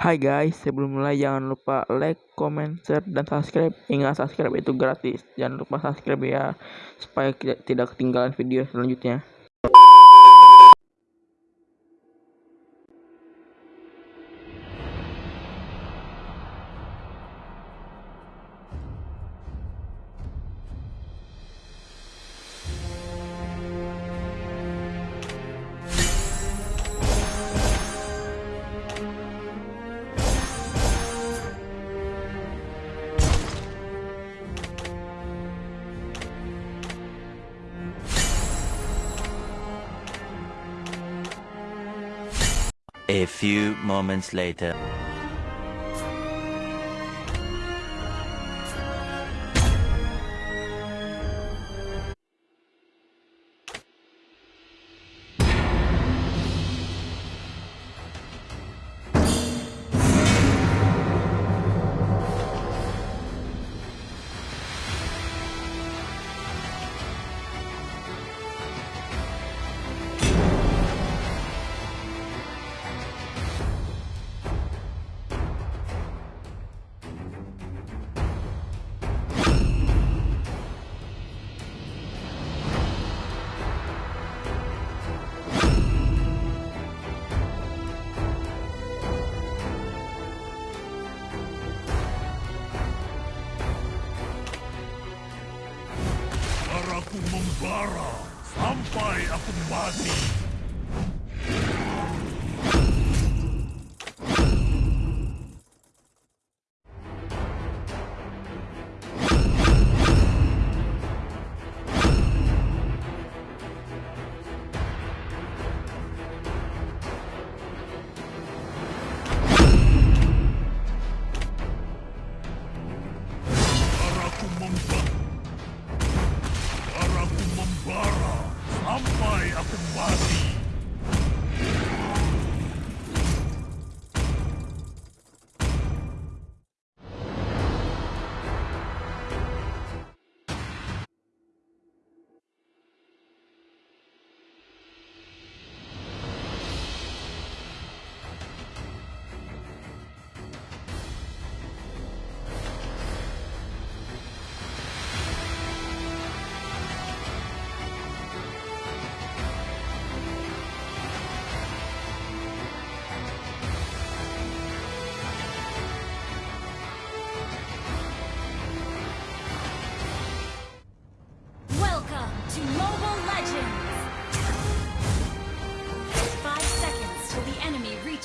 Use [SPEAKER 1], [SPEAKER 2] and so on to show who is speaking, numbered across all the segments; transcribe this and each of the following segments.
[SPEAKER 1] Hai guys, sebelum mulai jangan lupa like, comment, share, dan subscribe. Ingat subscribe itu gratis. Jangan lupa subscribe ya, supaya tidak ketinggalan video selanjutnya.
[SPEAKER 2] A few moments later.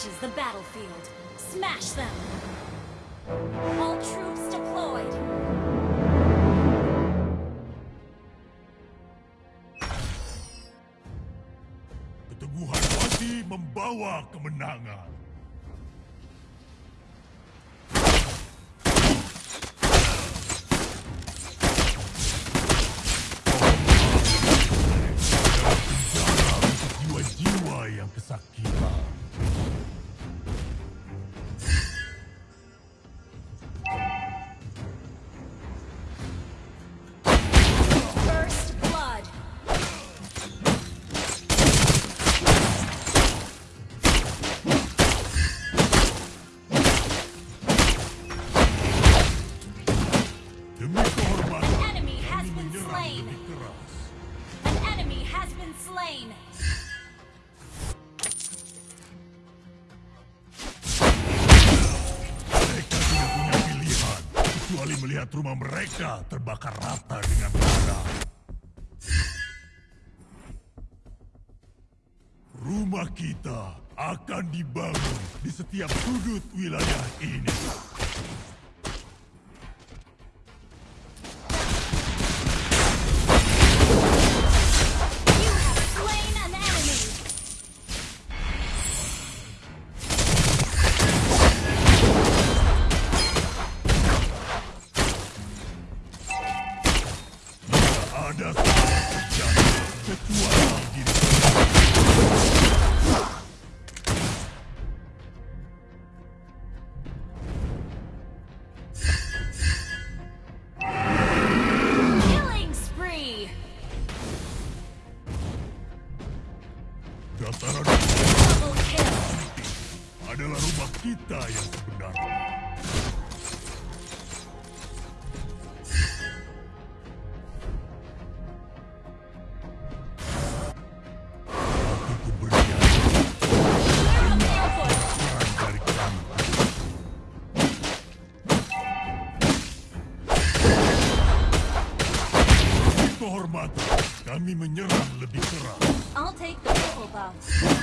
[SPEAKER 3] Reaches the battlefield. Smash them! All troops deployed!
[SPEAKER 4] Keteguhan hati membawa kemenangan. Melihat rumah mereka terbakar rata dengan darah. Rumah kita akan dibangun di setiap sudut wilayah ini.
[SPEAKER 3] I'll take the purple
[SPEAKER 4] box.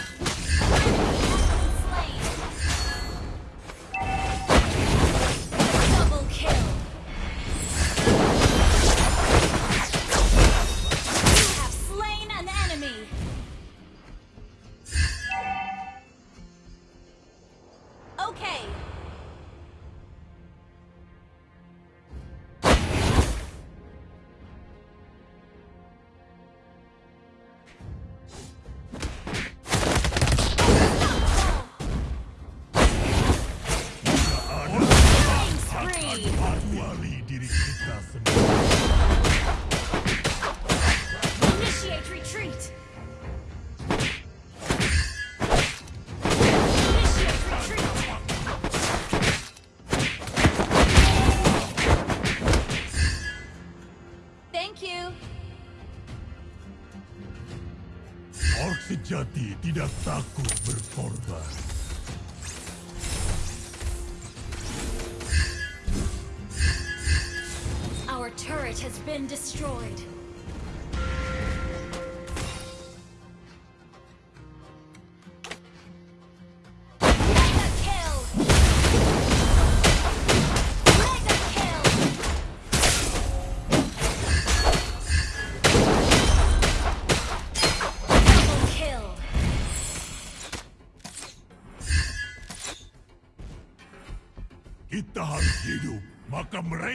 [SPEAKER 4] tidak takut berkorban.
[SPEAKER 3] Our turret has been destroyed.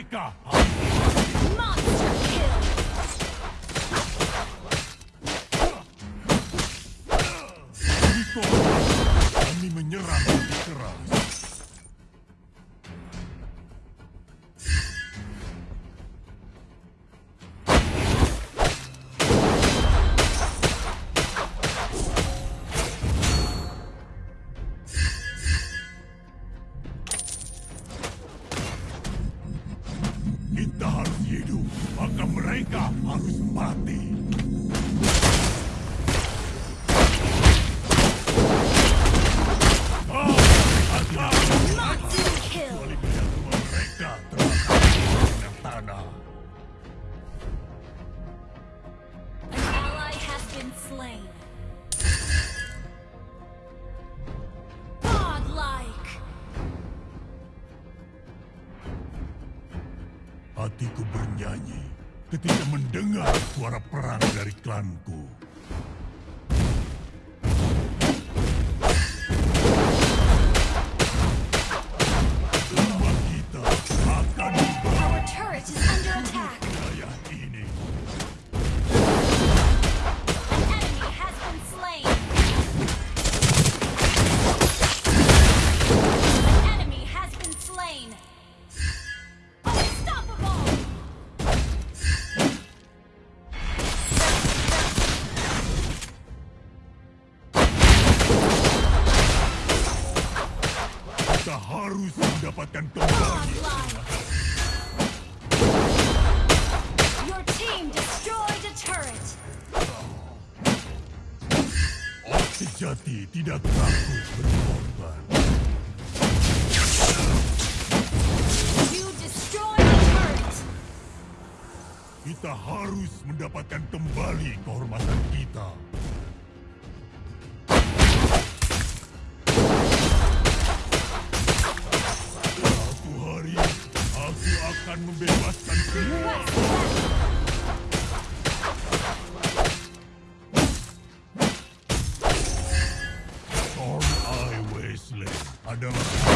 [SPEAKER 4] Eureka!
[SPEAKER 3] Monster kill!
[SPEAKER 4] Ini menyerang keras. kita harus hidup, maka mereka harus mati. Hatiku bernyanyi ketika mendengar suara perang dari klanku. tidak takut berkorban. Kita harus mendapatkan kembali kehormatan kita. Satu hari, aku akan membebaskan. done.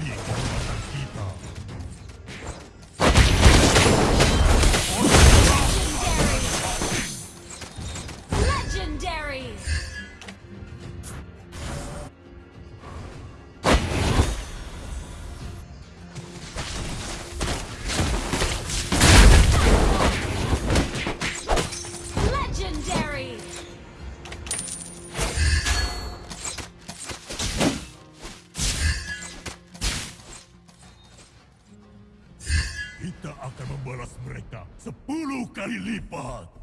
[SPEAKER 4] Kembali Kita akan membalas mereka sepuluh kali lipat.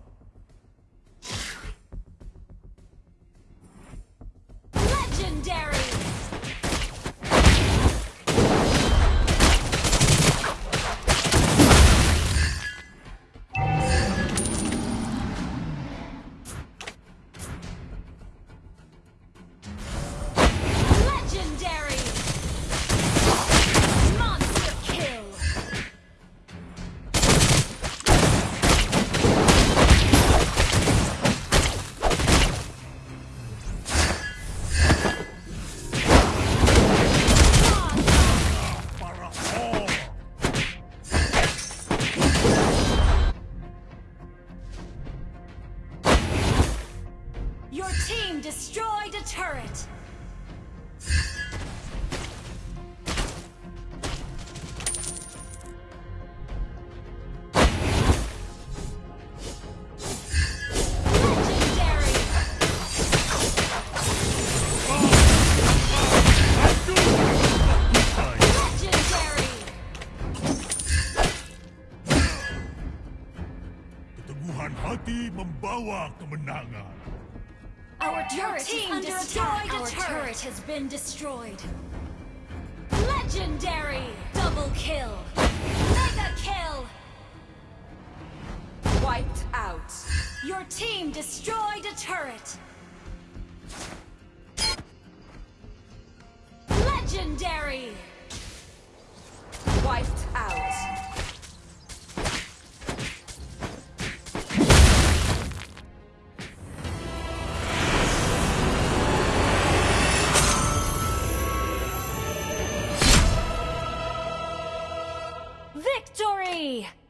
[SPEAKER 4] Membawa kemenangan.
[SPEAKER 3] Our turret team
[SPEAKER 5] under
[SPEAKER 3] destroyed a
[SPEAKER 5] Our
[SPEAKER 3] turret. turret has been destroyed. Legendary. Double kill. Mega kill.
[SPEAKER 5] Wiped out.
[SPEAKER 3] Your team destroyed a turret. Legendary.
[SPEAKER 5] Wiped out.
[SPEAKER 3] Victory!